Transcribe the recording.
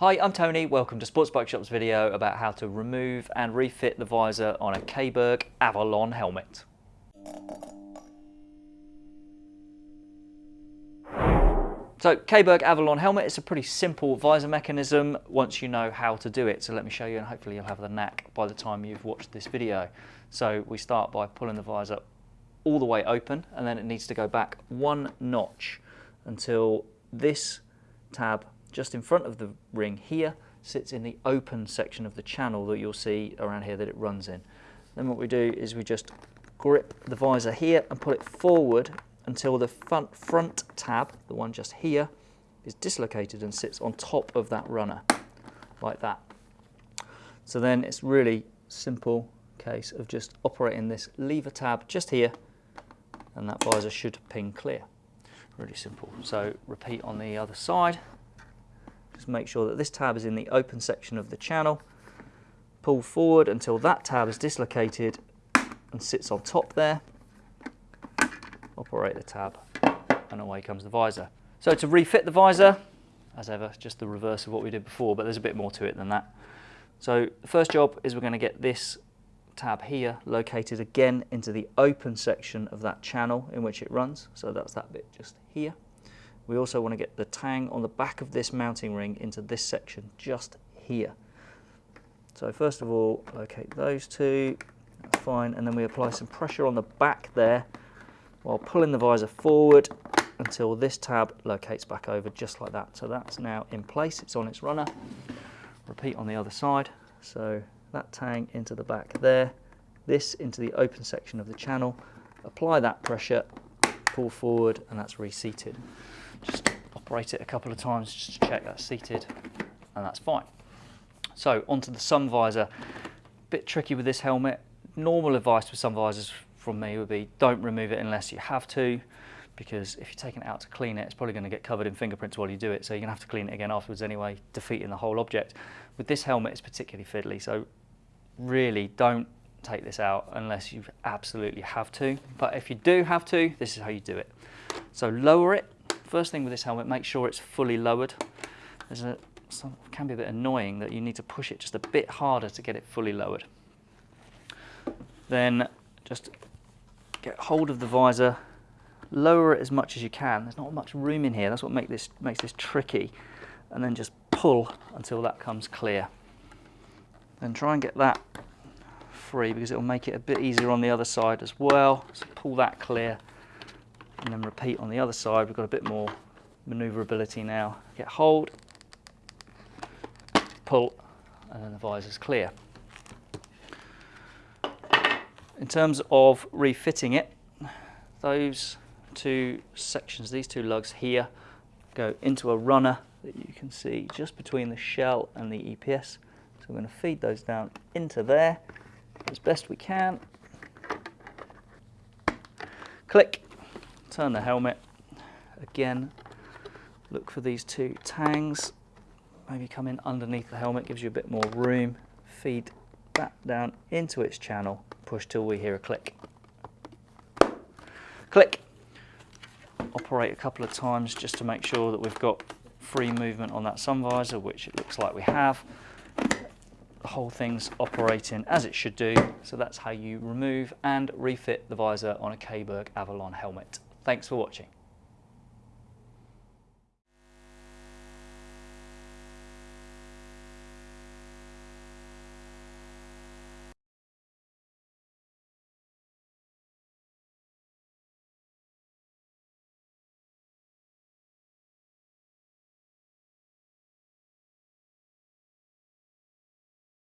Hi, I'm Tony. Welcome to Sports Bike Shop's video about how to remove and refit the visor on a Caberg Avalon helmet. So Caberg Avalon helmet is a pretty simple visor mechanism once you know how to do it. So let me show you and hopefully you'll have the knack by the time you've watched this video. So we start by pulling the visor all the way open and then it needs to go back one notch until this tab just in front of the ring here sits in the open section of the channel that you'll see around here that it runs in. Then what we do is we just grip the visor here and pull it forward until the front, front tab, the one just here, is dislocated and sits on top of that runner, like that. So then it's really simple case of just operating this lever tab just here and that visor should ping clear. Really simple. So repeat on the other side. Just make sure that this tab is in the open section of the channel. Pull forward until that tab is dislocated and sits on top there. Operate the tab and away comes the visor. So to refit the visor, as ever, just the reverse of what we did before, but there's a bit more to it than that. So the first job is we're going to get this tab here located again into the open section of that channel in which it runs. So that's that bit just here. We also want to get the tang on the back of this mounting ring into this section just here. So first of all, locate those two, fine, and then we apply some pressure on the back there while pulling the visor forward until this tab locates back over just like that. So that's now in place, it's on its runner. Repeat on the other side. So that tang into the back there, this into the open section of the channel, apply that pressure, pull forward, and that's reseated. Just operate it a couple of times just to check that's seated and that's fine. So onto the sun visor. Bit tricky with this helmet. Normal advice for sun visors from me would be don't remove it unless you have to because if you're taking it out to clean it, it's probably going to get covered in fingerprints while you do it, so you're going to have to clean it again afterwards anyway, defeating the whole object. With this helmet, it's particularly fiddly, so really don't take this out unless you absolutely have to. But if you do have to, this is how you do it. So lower it First thing with this helmet, make sure it's fully lowered. There's a, some, can be a bit annoying that you need to push it just a bit harder to get it fully lowered. Then just get hold of the visor, lower it as much as you can. There's not much room in here. That's what make this, makes this tricky. And then just pull until that comes clear. Then try and get that free because it will make it a bit easier on the other side as well. So pull that clear and then repeat on the other side. We've got a bit more maneuverability now. Get hold, pull, and then the visor's clear. In terms of refitting it, those two sections, these two lugs here, go into a runner that you can see just between the shell and the EPS. So we're going to feed those down into there as best we can. Click, turn the helmet again. Look for these two tangs. Maybe come in underneath the helmet gives you a bit more room. Feed that down into its channel. Push till we hear a click. Click. Operate a couple of times just to make sure that we've got free movement on that sun visor which it looks like we have. The whole thing's operating as it should do. So that's how you remove and refit the visor on a Caberg Avalon helmet Thanks for watching.